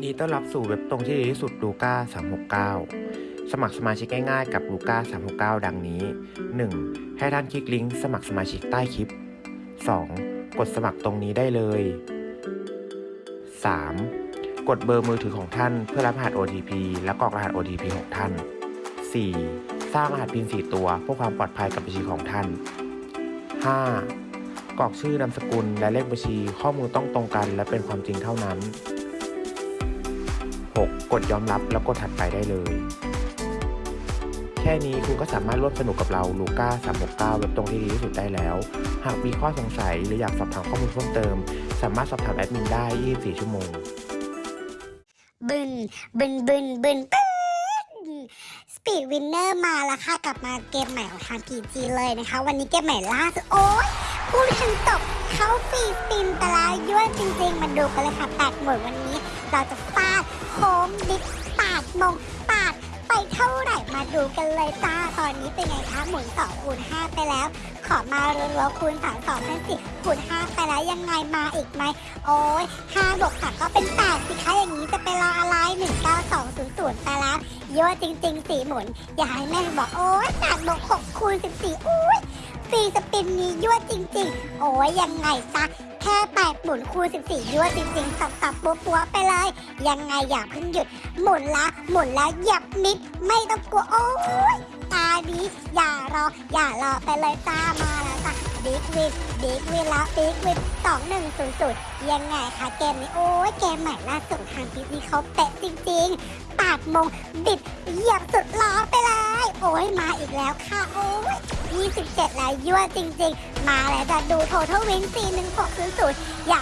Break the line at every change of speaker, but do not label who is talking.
ดีต้อนรับสู่เว็บตรงที่ดีที่สุดลูก้า369 สมัครสมาชิกง่ายๆกับลูก้า369 ดังนี้ 1. ให้ท่านคลิกลิงก์สมัครสมาชิกใต้คลิป 2. กดสมัครตรงนี้ได้เลย 3. กดเบอร์มือถือของท่านเพื่อรับรหัส OTP และกรอกรหัส OTP ของท่าน 4. สร้างรหัส PIN 4 ตัวเพื่อความปลอดภัยกับบัญชีของท่าน 5. กรอกชื่อนามสกุลและเลขบัญชีข้อมูลต้องตรงกัน และเป็นความจริงเท่านั้น 6. กดยอมรับแล้วกดถัดไปได้เลย แค่นี้คุณก็สามารถร่วมสนุกกับเราลูก้า369เว็บตรงที่ดีที่สุดได้แล้ว หากมีข้อสงสัยหรืออยากสอบถามข้อมูลเพิ่มเติม สามารถสอบถามแอดมินได้ 24 ชั่วโมง
บึนบึนบึนบึนบึน Speed Winner มาแล้วค่ะ กลับมาเกมใหม่ของทาง PG เลยนะคะ วันนี้เกมใหม่ล่าสุดโอ๊ย พูดถึงจบเขา free spin แต่ละยั่วจริงๆ มาดูกันเลยค่ะแปดหมุนวันนี้ เราจะฟาดโค้งดิฟปาดมงปาดไปเท่าไหร่มาดูกันเลยจ้าตอนนี้เป็นไงคะหมุน2คูณ5ไปแล้ว ขอมารัวๆคูณ3 2พันสิคูณ5ไปแล้วยังไงมาอีกไหมโอ้ย5บวก3ก็เป็น8สิคะอย่างนี้จะเป็นรออะไร19200ไปแล้วเยอะจริงๆสีหมุน อย่าให้แม่บอกโอ้ย8บวก6คูณ14อุ้ ตีสปินนี้ยั่วจริง ๆ โอ้ยยังไงซะแค่8หมุนคูณ14ยั่วจริงๆ สับๆปัวๆไปเลย ยังไงอย่าเพิ่งหยุด หมุนละหมุนละหยับมิด ไม่ต้องกลัว โอ้ยตานี้อย่ารอ อย่ารอไปเลยจ้ามาแล้วจ้ะ big win big win แล้ว big win สองหนึ่งศูนย์ศูนย์ยังไงคะเกมนี้ โอ้ยเกมใหม่ล่าสุดทาง PG เขาเป๊ะจริงๆปาดมงบิดเหยียบสุดล้อไปเลย โอ้ยมาอีกแล้วค่ะ โอ้ย 27 แล้วยั่วจริง ๆ มาแล้วจะดู Total Win 4160 อยากเล่นอย่า